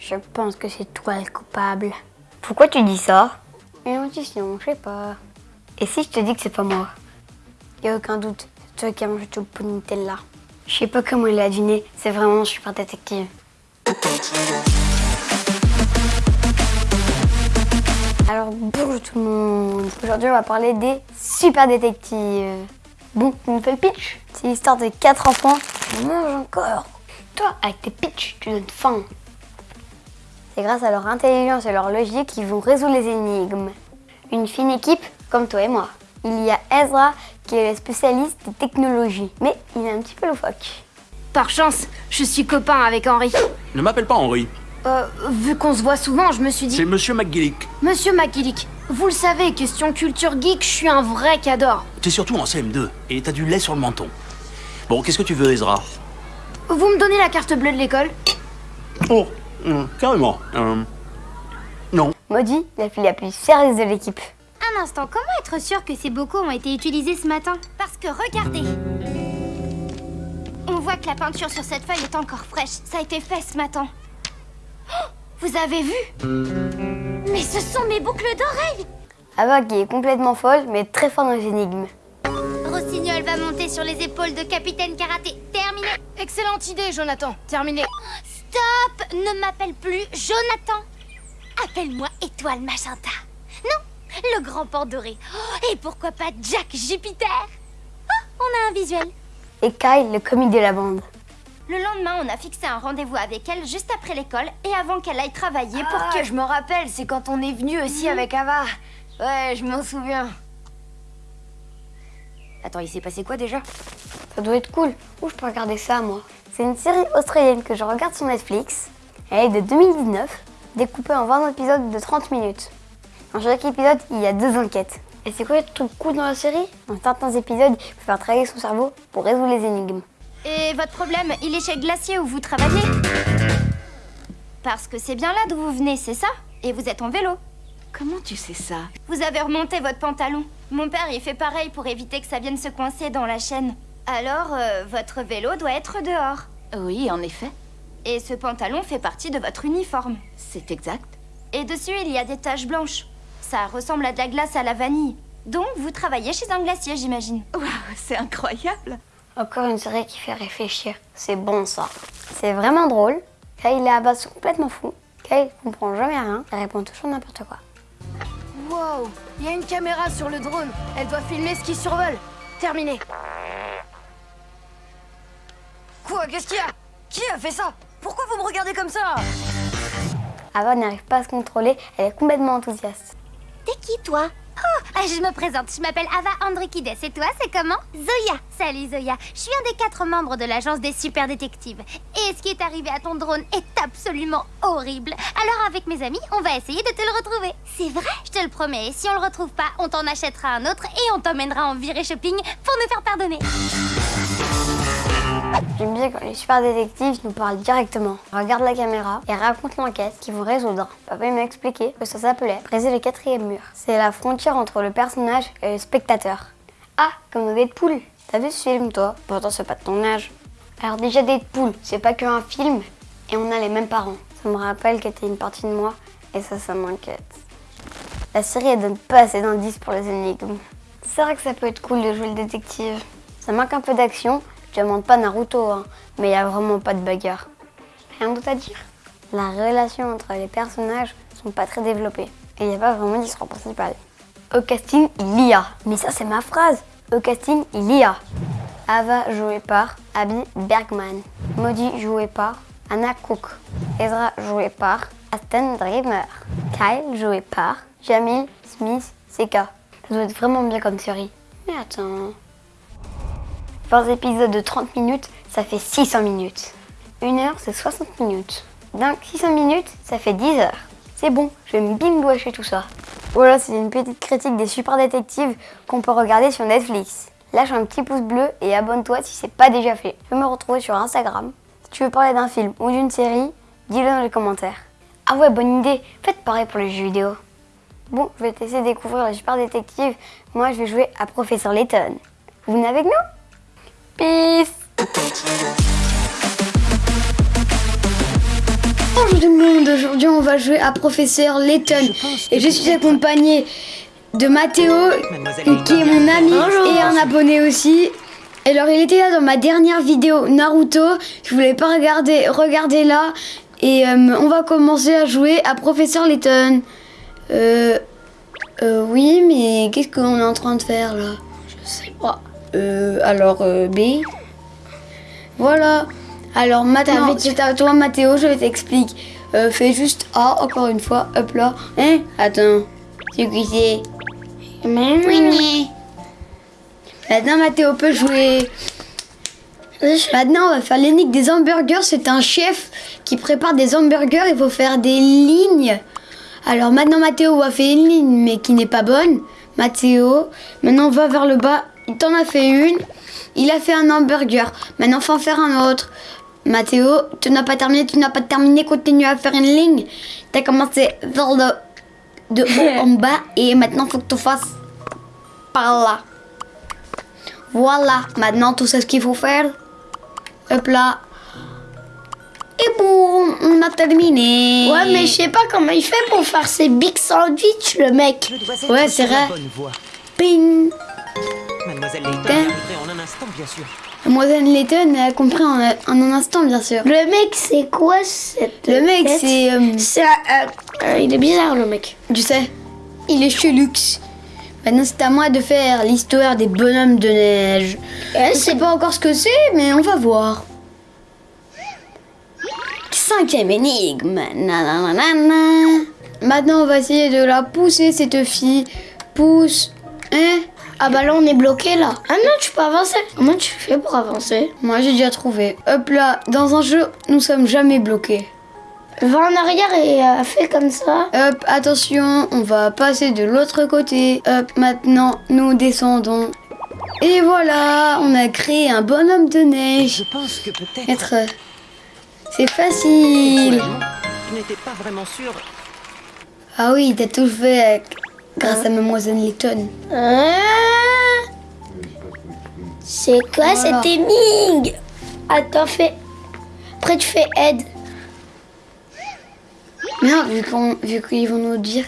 Je pense que c'est toi le coupable. Pourquoi tu dis ça? Une intuition, je sais pas. Et si je te dis que c'est pas moi? Y a aucun doute, c'est toi qui as mangé tout le Nutella. Je sais pas comment il a deviné, c'est vraiment super détective. Alors bonjour tout le monde, aujourd'hui on va parler des super détectives. Bon, tu nous fais le pitch C'est l'histoire de quatre enfants qui mangent encore. Toi, avec tes pitchs, tu donnes faim. C'est grâce à leur intelligence et leur logique qu'ils vont résoudre les énigmes. Une fine équipe comme toi et moi. Il y a Ezra qui est le spécialiste des technologies, mais il est un petit peu loufoque. Par chance, je suis copain avec Henri. Ne m'appelle pas Henri, Euh, vu qu'on se voit souvent, je me suis dit... c'est Monsieur McGillick. Monsieur McGillick, vous le savez, question culture geek, je suis un vrai cador. T'es surtout en CM2 et t'as du lait sur le menton. Bon, qu'est-ce que tu veux, Ezra? Vous me donnez la carte bleue de l'école? Oh, euh, carrément. Euh, non. Maudit, la fille la plus sérieuse de l'équipe. Un instant, comment être sûr que ces bocaux ont été utilisés ce matin? Parce que regardez On voit que la peinture sur cette feuille est encore fraîche. Ça a été fait ce matin. Oh, vous avez vu? Mais ce sont mes boucles d'oreilles Ava qui est complètement folle, mais très forte dans les énigmes. Rossignol va monter sur les épaules de Capitaine Karaté. Terminé Excellente idée, Jonathan. Terminé. Stop Ne m'appelle plus Jonathan Appelle-moi Étoile Magenta. Non, le grand port doré. Oh, et pourquoi pas Jack Jupiter? Oh, on a un visuel. Et Kyle, le comique de la bande. Le lendemain, on a fixé un rendez-vous avec elle juste après l'école et avant qu'elle aille travailler pour Ah, que... je me rappelle, c'est quand on est venu aussi avec Ava. Ouais, je m'en souviens. Attends, il s'est passé quoi déjà? Ça doit être cool. Où je peux regarder ça, moi? C'est une série australienne que je regarde sur Netflix. Elle est de 2019, découpée en 20 épisodes de 30 minutes. Dans chaque épisode, il y a deux enquêtes. Et c'est quoi le truc cool dans la série? Dans certains épisodes, il faut faire travailler son cerveau pour résoudre les énigmes. Et votre problème, il est chez Glacier où vous travaillez Parce que c'est bien là d'où vous venez, c'est ça? Et vous êtes en vélo. Comment tu sais ça? Vous avez remonté votre pantalon. Mon père, il fait pareil pour éviter que ça vienne se coincer dans la chaîne. Alors, euh, votre vélo doit être dehors. Oui, en effet. Et ce pantalon fait partie de votre uniforme. C'est exact. Et dessus, il y a des taches blanches. Ça ressemble à de la glace à la vanille. Donc, vous travaillez chez un glacier, j'imagine. Waouh, c'est incroyable. Encore une série qui fait réfléchir. C'est bon ça. C'est vraiment drôle. Kyle et Abba sont complètement fous. Kyle comprend jamais rien. Il répond toujours n'importe quoi. Wow, il y a une caméra sur le drone. Elle doit filmer ce qui survole. Terminé. Quoi Qu'est-ce qu'il y a Qui a fait ça Pourquoi vous me regardez comme ça Ava n'arrive pas à se contrôler. Elle est complètement enthousiaste. T'es qui, toi Oh, ah, je me présente, je m'appelle Ava Andrikides. Et toi, c'est comment Zoya. Salut, Zoya. Je suis un des quatre membres de l'agence des super détectives. Et ce qui est arrivé à ton drone est absolument horrible. Alors, avec mes amis, on va essayer de te le retrouver. C'est vrai Je te le promets. Et si on le retrouve pas, on t'en achètera un autre et on t'emmènera en virée shopping pour nous faire pardonner. J'aime bien quand les super détectives nous parlent directement. Ils regardent la caméra et racontent l'enquête qu'ils vont résoudre. Papa m'a expliqué que ça s'appelait briser le quatrième mur. C'est la frontière entre le personnage et le spectateur. Ah, comme dans Deadpool. T'as vu ce film toi? Pourtant c'est pas de ton âge. Alors déjà Deadpool, c'est pas qu'un film et on a les mêmes parents. Ça me rappelle que t'es une partie de moi et ça, ça m'inquiète. La série elle donne pas assez d'indices pour les énigmes. C'est vrai que ça peut être cool de jouer le détective. Ça manque un peu d'action. Je demande pas Naruto, hein, mais il y a vraiment pas de bagarre. Rien d'autre à dire. La relation entre les personnages sont pas très développées. Et il n'y a pas vraiment d'histoire principale. Au casting, il y a. Mais ça, c'est ma phrase. Au casting, il y a. Ava jouée par Abby Bergman. Maudie jouée par Anna Cook. Ezra joué par Aston Dreamer. Kyle joué par Jamil Smith Seka. Ça doit être vraiment bien comme série. Mais attends. 20 épisodes de 30 minutes, ça fait 600 minutes. Une heure, c'est 60 minutes. Donc 600 minutes, ça fait 10 heures. C'est bon, je vais me bimboacher tout ça. Voilà, c'est une petite critique des super détectives qu'on peut regarder sur Netflix. Lâche un petit pouce bleu et abonne-toi si c'est pas déjà fait. Tu peux me retrouver sur Instagram. Si tu veux parler d'un film ou d'une série, dis-le dans les commentaires. Ah ouais, bonne idée, faites pareil pour les jeux vidéo. Bon, je vais te laisser découvrir les super détectives. Moi, je vais jouer à Professeur Layton. Vous venez avec nous? Peace. Bonjour tout le monde, aujourd'hui on va jouer à Professeur Layton. Et je suis accompagnée de Mathéo qui est mon ami et un abonné aussi. Alors il était là dans ma dernière vidéo Naruto, je voulais pas regarder, regardez là. Et euh, on va commencer à jouer à Professeur Layton. Euh, euh, oui mais qu'est-ce qu'on est en train de faire là? Je sais pas. Euh, alors euh, B. Voilà. Alors maintenant, c'est à toi Mathéo, je vais t'expliquer. Euh, fais juste A encore une fois, hop là. Hein? Attends, c'est qui c'est? Maintenant Mathéo peut jouer. Maintenant on va faire l'énigme des hamburgers. C'est un chef qui prépare des hamburgers. Il faut faire des lignes. Alors maintenant Mathéo va faire une ligne mais qui n'est pas bonne. Mathéo, maintenant on va vers le bas. Il t'en a fait une. Il a fait un hamburger. Maintenant faut en faire un autre. Mathéo, tu n'as pas terminé, tu n'as pas terminé, continue à faire une ligne. Tu as commencé vers le de haut en bas et maintenant faut que tu fasses par là. Voilà, maintenant tu sais ce qu'il faut faire. Hop là. Et boum, on a terminé. Ouais, mais je sais pas comment il fait pour faire ses big sandwichs, le mec. Ouais, c'est vrai. Ping. Mademoiselle Layton arriverait en un instant, bien sûr. Mademoiselle Layton a compris en, en un instant, bien sûr. Le mec, c'est quoi cette Le mec, c'est. euh, C'est un- un- un- il est bizarre, le mec. Tu sais, il est chelux. Maintenant, c'est à moi de faire l'histoire des bonhommes de neige. Eh, Je sais pas encore ce que c'est, mais on va voir. Cinquième énigme. Nananana. Maintenant, on va essayer de la pousser, cette fille. Pousse. Hein? Ah bah là, on est bloqué, là. Ah non, tu peux avancer. Comment tu fais pour avancer? Moi, j'ai déjà trouvé. Hop là, dans un jeu, nous sommes jamais bloqués. Va en arrière et euh, fais comme ça. Hop, attention, on va passer de l'autre côté. Hop, maintenant, nous descendons. Et voilà, on a créé un bonhomme de neige. Je pense que peut-être. Être. euh, C'est facile. Je n'étais pas vraiment sûr. Ah oui, t'as tout fait avec- grâce à Mademoiselle Layton. Ah c'est quoi Voilà. cette énigme Attends, fais. Après, tu fais aide. Non, vu qu'ils vont nous dire.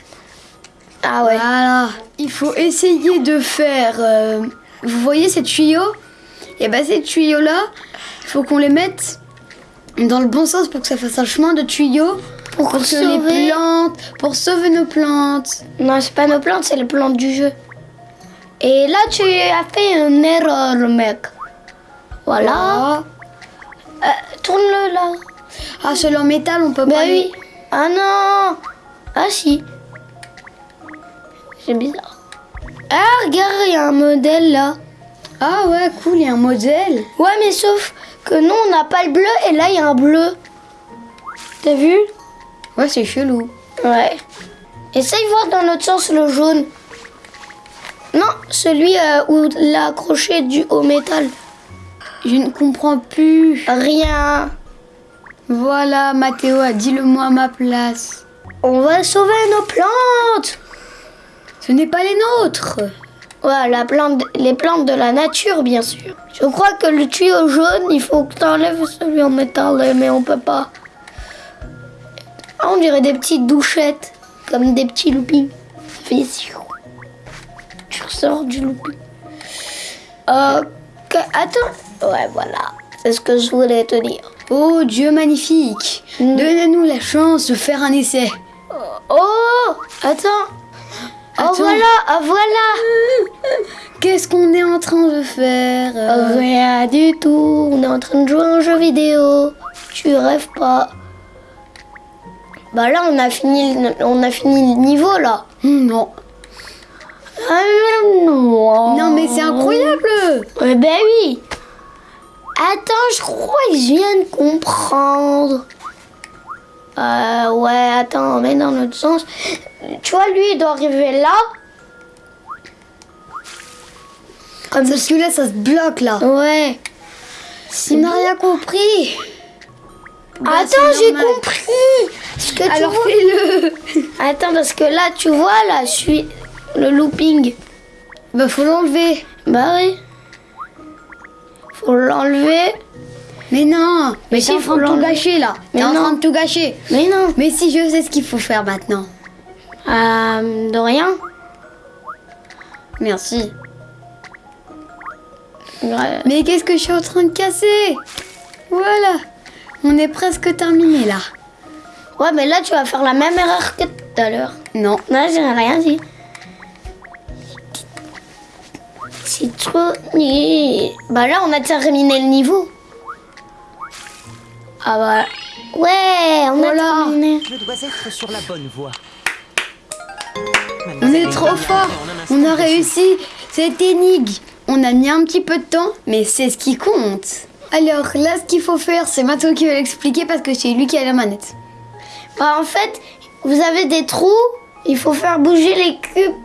Ah ouais. Voilà. Il faut essayer de faire. euh, vous voyez ces tuyaux? Et ben ces tuyaux-là, il faut qu'on les mette dans le bon sens pour que ça fasse un chemin de tuyaux. Pour, que sauver. les plantes. Pour sauver nos plantes. Non, c'est pas nos plantes, c'est les plantes du jeu. Et là, tu as fait une erreur, mec. Voilà. Euh, Tourne-le là. ah celui en métal, on peut Bah pas. oui. Ah non. Ah si. C'est bizarre. Ah, regarde, il y a un modèle là. Ah ouais, cool, il y a un modèle. Ouais, mais sauf que nous, on n'a pas le bleu et là, il y a un bleu. T'as vu? Ouais, c'est chelou. Ouais. Essaye voir dans l'autre sens le jaune. Non, celui euh, où l'a accroché du au métal. Je ne comprends plus. Rien. Voilà, Mathéo a dit le mot à ma place. On va sauver nos plantes. Ce n'est pas les nôtres. Ouais, la plante, les plantes de la nature, bien sûr. Je crois que le tuyau jaune, il faut que tu enlèves celui en métal, mais on peut pas. Ah, on dirait des petites douchettes, comme des petits loopings. Ça fait ressors du looping. Ok, attends. Ouais, voilà. C'est ce que je voulais te dire. Oh Dieu magnifique, donnez-nous la chance de faire un essai. Oh, attends. Oh, Attends. voilà, ah, voilà. Qu'est-ce qu'on est en train de faire? Euh Rien du tout. On est en train de jouer à un jeu vidéo. Tu rêves pas. Bah là, on a fini, le- on a fini le niveau là. Hmm, Non. Non. Mais c'est incroyable. Eh ben oui. Attends, je crois que je viens de comprendre. Euh, ouais, attends, mais dans l'autre sens. Tu vois, lui, il doit arriver là. Comme Parce que là ça se bloque là. Ouais. On n'a rien compris. Bah, Attends, c'est j'ai compris. Ce que tu Alors vois- fais-le. Attends, parce que là, tu vois, là, je suis le looping. Bah faut l'enlever. Bah oui. Faut l'enlever. Mais non Mais si, t'es en faut train de tout gâcher là Mais T'es en non. train de tout gâcher Mais non. Mais si je sais ce qu'il faut faire maintenant. Euh, de rien. Merci. Ouais. Mais qu'est-ce que je suis en train de casser? Voilà On est presque terminé là. Ouais, mais là, tu vas faire la même erreur que tout à l'heure. Non. Non, j'ai rien dit. Citronnier. Bah là, on a terminé le niveau. Ah bah. Ouais, on Voilà. a terminé. Je dois être sur la bonne voie. On est trop fort On a réussi cette énigme On a mis un petit peu de temps, mais c'est ce qui compte Alors là, ce qu'il faut faire, c'est Mathieu qui va l'expliquer parce que c'est lui qui a la manette. Bah, en fait, vous avez des trous. Il faut faire bouger les cubes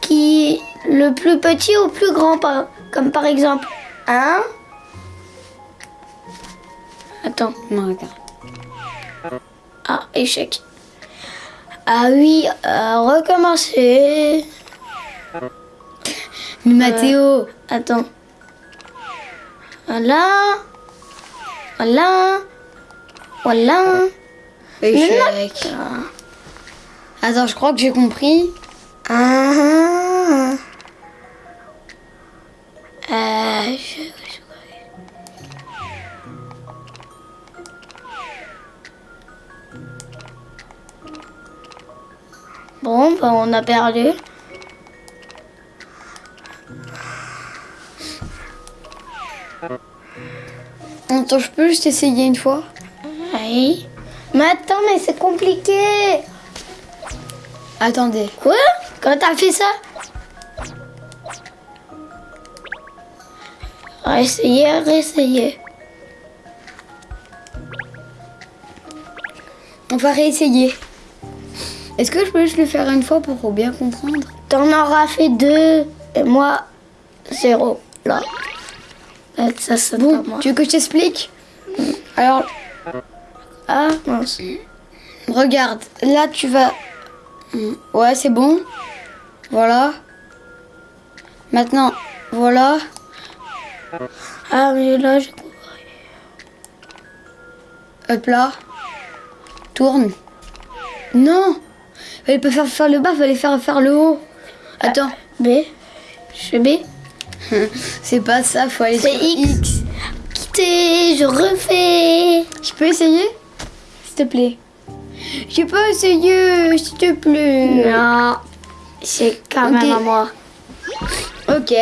qui le plus petit au plus grand, comme par exemple un. Attends. Non, regarde. Ah, échec. Ah oui, euh, recommencer. Mais Mathéo, Attends. Voilà. Voilà. Voilà. échec. Attends, je crois que j'ai compris. Ah. Euh, je- Bon, bah on a perdu. Attends, je peux juste essayer une fois? Oui. Mais attends, mais c'est compliqué. Attendez. Quoi? Quand t'as fait ça? Réessayer, réessayer. On va réessayer. Est-ce que je peux juste le faire une fois pour bien comprendre? T'en auras fait deux et moi zéro. Là. Ça c'est Bon, tu veux que je t'explique? Alors, Ah mince. regarde, là tu vas... Ouais, c'est bon. Voilà. Maintenant, voilà. Ah mais là je... Hop là. Tourne. Non Fallait pas faire, faire le bas, fallait faire faire le haut. Attends, B. Je fais B. c'est pas ça, faut aller C'est sur X. Quitter, je refais. Je peux essayer? S'il te plaît. Je peux essayer, s'il te plaît. Non. C'est quand même à moi. Ok.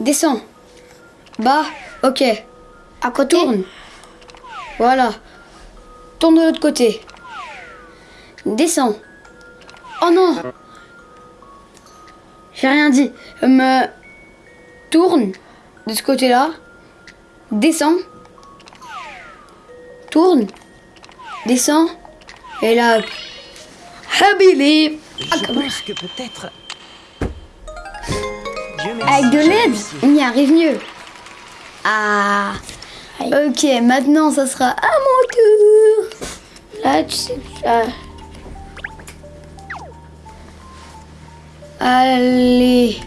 Descends. Bas. Ok. À côté Tourne. Voilà. Tourne de l'autre côté. Descends. Oh non J'ai rien dit. Me tourne de ce côté-là. Descends. Tourne. Descends. Et là. Habili. Je pense que peut-être. Avec de l'aide, on y arrive mieux. Ah. Ok, maintenant ça sera à mon tour. Là, tu sais. Allez.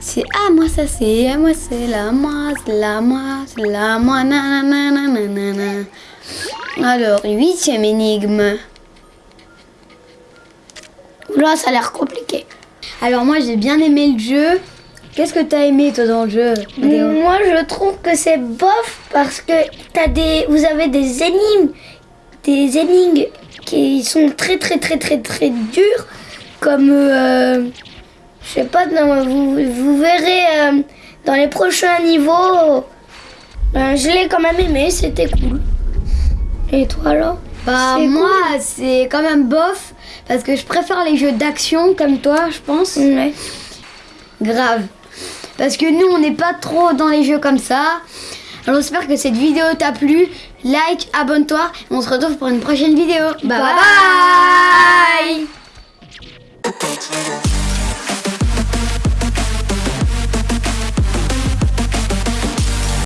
C'est à moi, ça c'est à moi, c'est la moi, c'est la moi, c'est la moi, nanana, nanana. Alors, huitième énigme. Là, ça a l'air compliqué. Alors moi j'ai bien aimé le jeu. Qu'est-ce que t'as aimé toi dans le jeu Moi, je trouve que c'est bof parce que t'as des, vous avez des énigmes, des énigmes qui sont très très très très très dures, comme, euh, je sais pas, non, vous, vous verrez euh, dans les prochains niveaux. Ben, je l'ai quand même aimé, c'était cool. Et toi là Bah moi c'est quand même bof parce que je préfère les jeux d'action comme toi je pense. Ouais. Grave. Parce que nous on n'est pas trop dans les jeux comme ça. Alors j'espère que cette vidéo t'a plu. Like, abonne-toi. On se retrouve pour une prochaine vidéo. bye. bye. Bye.